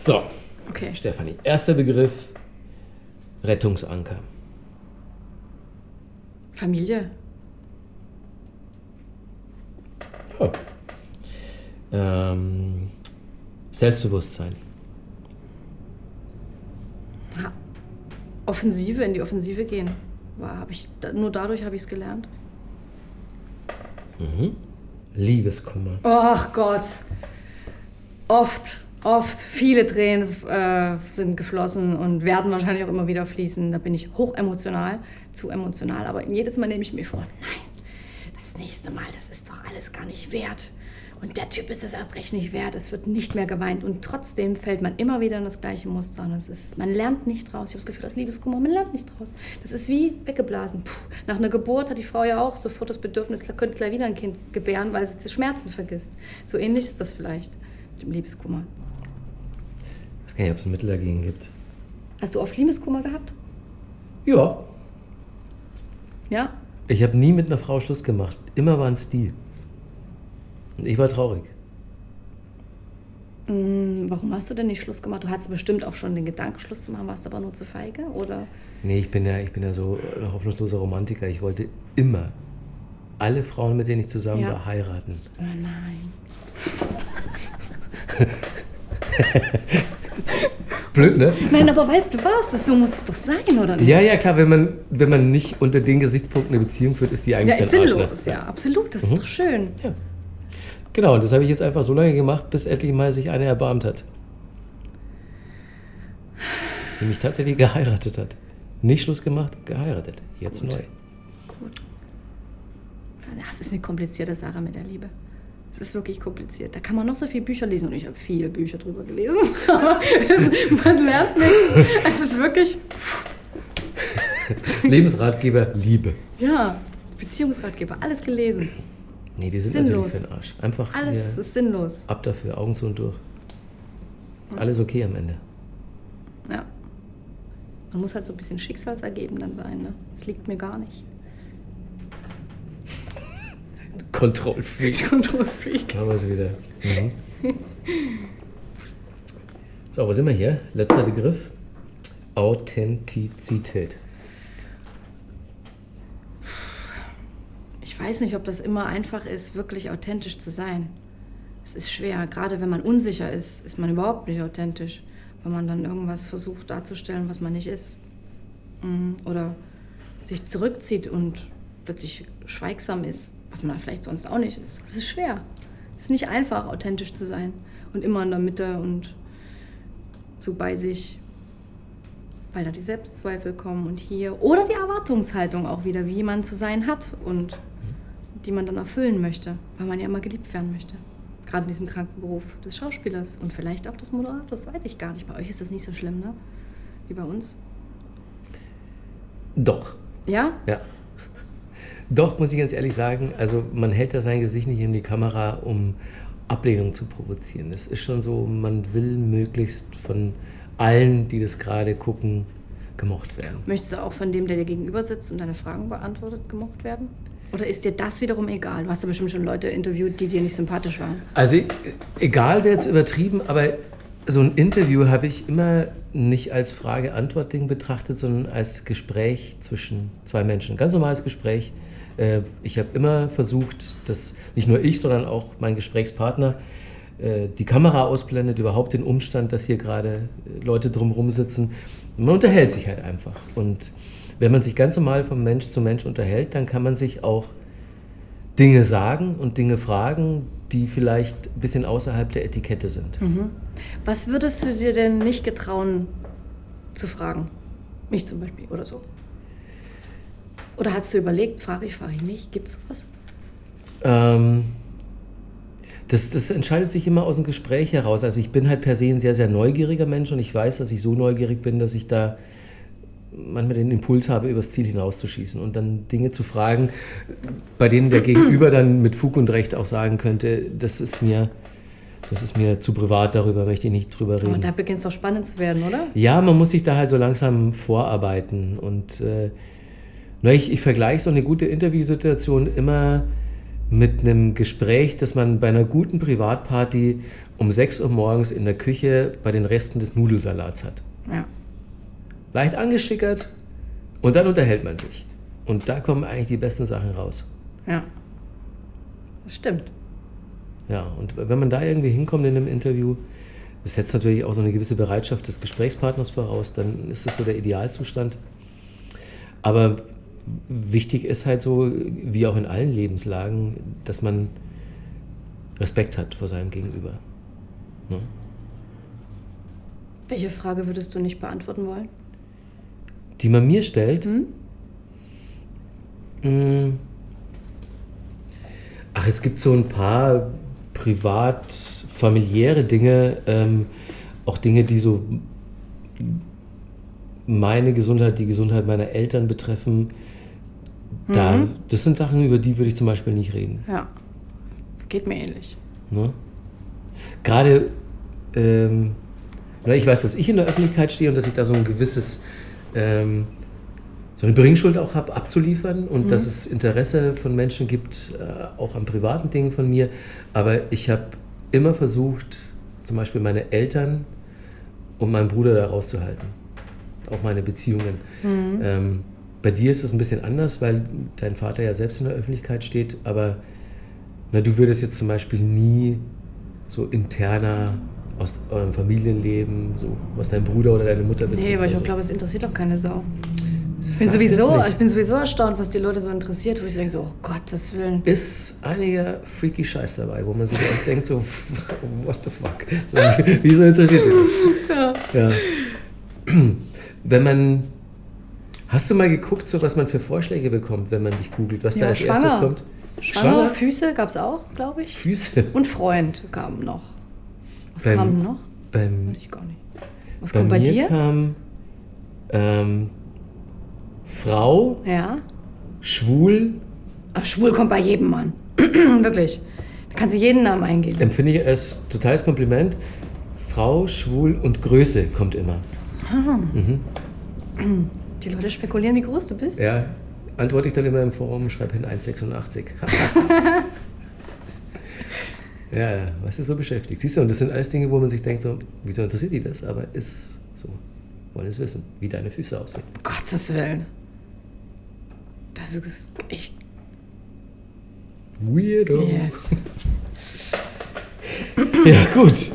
So, Okay. Stefanie, erster Begriff, Rettungsanker. Familie. Ja. Ähm, Selbstbewusstsein. Ha. Offensive, in die Offensive gehen. War, ich, nur dadurch habe ich es gelernt. Liebeskummer. Ach Gott. Oft, oft. Viele Tränen äh, sind geflossen und werden wahrscheinlich auch immer wieder fließen. Da bin ich hochemotional, zu emotional. Aber jedes Mal nehme ich mir vor, nein, das nächste Mal, das ist doch alles gar nicht wert. Und der Typ ist es erst recht nicht wert. Es wird nicht mehr geweint. Und trotzdem fällt man immer wieder in das gleiche Muster. Und es ist, man lernt nicht draus. Ich habe das Gefühl, das Liebeskummer, man lernt nicht draus. Das ist wie weggeblasen. Puh. Nach einer Geburt hat die Frau ja auch sofort das Bedürfnis, könnte gleich wieder ein Kind gebären, weil sie die Schmerzen vergisst. So ähnlich ist das vielleicht dem Liebeskummer. Ich weiß gar nicht, ob es ein Mittel dagegen gibt. Hast du oft Liebeskummer gehabt? Ja. Ja? Ich habe nie mit einer Frau Schluss gemacht. Immer war ein Stil. Und ich war traurig. Hm, Warum hast du denn nicht Schluss gemacht? Du hattest bestimmt auch schon den Gedanken, Schluss zu machen, warst aber nur zu feige? Oder? Nee, ich bin ja, ich bin ja so ein hoffnungsloser Romantiker. Ich wollte immer alle Frauen, mit denen ich zusammen Ja. war, heiraten. Oh nein. Blöd, ne? Nein, aber weißt du was? Das, so muss es doch sein, oder nicht? Ja, ja, klar, wenn man, wenn man nicht unter den Gesichtspunkten eine Beziehung führt, ist die Ja, eigentlich ist für den Arsch, sinnlos. ne? Ja, absolut. Das ist doch schön. Ja. Genau, und das habe ich jetzt einfach so lange gemacht, bis endlich mal sich eine erbarmt hat. Sie mich tatsächlich geheiratet hat. Nicht Schluss gemacht, geheiratet. Jetzt neu. Gut. Das ist eine komplizierte Sache mit der Liebe. Es ist wirklich kompliziert. Da kann man noch so viele Bücher lesen und ich habe viele Bücher drüber gelesen. Aber man lernt nichts. Es ist wirklich, Lebensratgeber, Liebe. ja, Beziehungsratgeber, alles gelesen. Nee, die sind Sinnlos. natürlich für den Arsch. Einfach Alles ist sinnlos. ab dafür, Augen zu und durch. Ist alles okay am Ende. Ja. Man muss halt so ein bisschen schicksalsergeben dann sein. Ne? Es liegt mir gar nicht. Kontrollfreak. Kontrollfreak. Machen wir es wieder. Mhm. So, wo sind wir hier? Letzter Begriff. Authentizität. Ich weiß nicht, ob das immer einfach ist, wirklich authentisch zu sein. Es ist schwer. Gerade wenn man unsicher ist, ist man überhaupt nicht authentisch. Wenn man dann irgendwas versucht darzustellen, was man nicht ist. Mm, Oder sich zurückzieht und plötzlich schweigsam ist, was man vielleicht sonst auch nicht ist. Es ist schwer. Es ist nicht einfach, authentisch zu sein. Und immer in der Mitte und so bei sich. Weil da die Selbstzweifel kommen und hier. Oder die Erwartungshaltung auch wieder, wie man zu sein hat und die man dann erfüllen möchte, weil man ja immer geliebt werden möchte. Gerade in diesem kranken Beruf des Schauspielers und vielleicht auch des Moderators, weiß ich gar nicht. Bei euch ist das nicht so schlimm, ne? Wie bei uns. Doch, Ja? ja. Doch, muss ich ganz ehrlich sagen, also man hält da sein Gesicht nicht in die Kamera, um Ablehnung zu provozieren. Es ist schon so, man will möglichst von allen, die das gerade gucken, gemocht werden. Möchtest du auch von dem, der dir gegenüber sitzt und deine Fragen beantwortet, gemocht werden? Oder ist dir das wiederum egal? Du hast ja bestimmt schon Leute interviewt, die dir nicht sympathisch waren. Also egal wäre jetzt übertrieben, aber so ein Interview habe ich immer nicht als Frage-Antwort-Ding betrachtet, sondern als Gespräch zwischen zwei Menschen. Ganz normales Gespräch. Äh, Ich habe immer versucht, dass nicht nur ich, sondern auch mein Gesprächspartner äh, die Kamera ausblendet, überhaupt den Umstand, dass hier gerade äh, Leute drumherum sitzen. Man unterhält sich halt einfach. Und wenn man sich ganz normal von Mensch zu Mensch unterhält, dann kann man sich auch Dinge sagen und Dinge fragen, die vielleicht ein bisschen außerhalb der Etikette sind. Was würdest du dir denn nicht getrauen zu fragen? Mich zum Beispiel oder so. Oder hast du überlegt, frage ich, frage ich nicht, gibt es was? Ähm, das, das entscheidet sich immer aus dem Gespräch heraus. Also ich bin halt per se ein sehr, sehr neugieriger Mensch und ich weiß, dass ich so neugierig bin, dass ich da manchmal den Impuls habe, übers Ziel hinauszuschießen und dann Dinge zu fragen, bei denen der Gegenüber dann mit Fug und Recht auch sagen könnte, das ist mir, das ist mir zu privat, darüber möchte ich nicht drüber reden. Aber da beginnt es doch spannend zu werden, oder? Ja, man muss sich da halt so langsam vorarbeiten. Und äh, ich, ich vergleiche so eine gute Interviewsituation immer mit einem Gespräch, das man bei einer guten Privatparty um 6 Uhr morgens in der Küche bei den Resten des Nudelsalats hat. Ja. Leicht angeschickert und dann unterhält man sich. Und da kommen eigentlich die besten Sachen raus. Ja. Das stimmt. Ja, und wenn man da irgendwie hinkommt in einem Interview, das setzt natürlich auch so eine gewisse Bereitschaft des Gesprächspartners voraus, dann ist das so der Idealzustand. Aber wichtig ist halt so, wie auch in allen Lebenslagen, dass man Respekt hat vor seinem Gegenüber. Ne? Welche Frage würdest du nicht beantworten wollen? Die man mir stellt. Hm? Mm. Ach, es gibt so ein paar privat-familiäre Dinge, ähm, auch Dinge, die so meine Gesundheit, die Gesundheit meiner Eltern betreffen. Da, Mhm. Das sind Sachen, über die würde ich zum Beispiel nicht reden. Ja. Geht mir ähnlich. Ne? Gerade, ähm, ich weiß, dass ich in der Öffentlichkeit stehe und dass ich da so ein gewisses, ähm, so eine Bringschuld auch habe, abzuliefern und dass es Interesse von Menschen gibt, äh, auch an privaten Dingen von mir. Aber ich habe immer versucht, zum Beispiel meine Eltern und meinen Bruder da rauszuhalten. Auch meine Beziehungen. Ähm, bei dir ist es ein bisschen anders, weil dein Vater ja selbst in der Öffentlichkeit steht, aber na, du würdest jetzt zum Beispiel nie so interner aus eurem Familienleben, so was dein Bruder oder deine Mutter betrifft. Nee, weil ich auch so. glaube, es interessiert auch keine Sau. Ich bin, sowieso, ich bin sowieso erstaunt, was die Leute so interessiert, wo ich denke so, oh Gottes Willen. ist einiger freaky Scheiß dabei, wo man sich echt denkt so, what the fuck? So, Wieso interessiert dich das? Ja. Wenn man, hast du mal geguckt, so was man für Vorschläge bekommt, wenn man dich googelt, was da Ja, als erstes schwanger. kommt? Schwanger, Füße gab es auch, glaube ich. Füße. Und Freund kam noch. Was Beim- kam noch? Beim, Weiß ich gar nicht. Was bei kommt bei mir dir? kam ähm, Frau, Ja. schwul, Ach, schwul kommt bei jedem Mann. Wirklich. Da kannst du jeden Namen eingeben. empfinde ich als totales Kompliment. Frau, schwul und Größe kommt immer. Die Leute spekulieren, wie groß du bist. Ja, antworte ich dann immer im Forum, schreibe hin 1,86. ja, ja, was ist so beschäftigt? Siehst du, und das sind alles Dinge, wo man sich denkt, so, wieso interessiert die das? Aber ist so, wollen es wissen, wie deine Füße aussehen. Um Gottes Willen. Das ist echt. Weirdo. Yes. Ja, gut.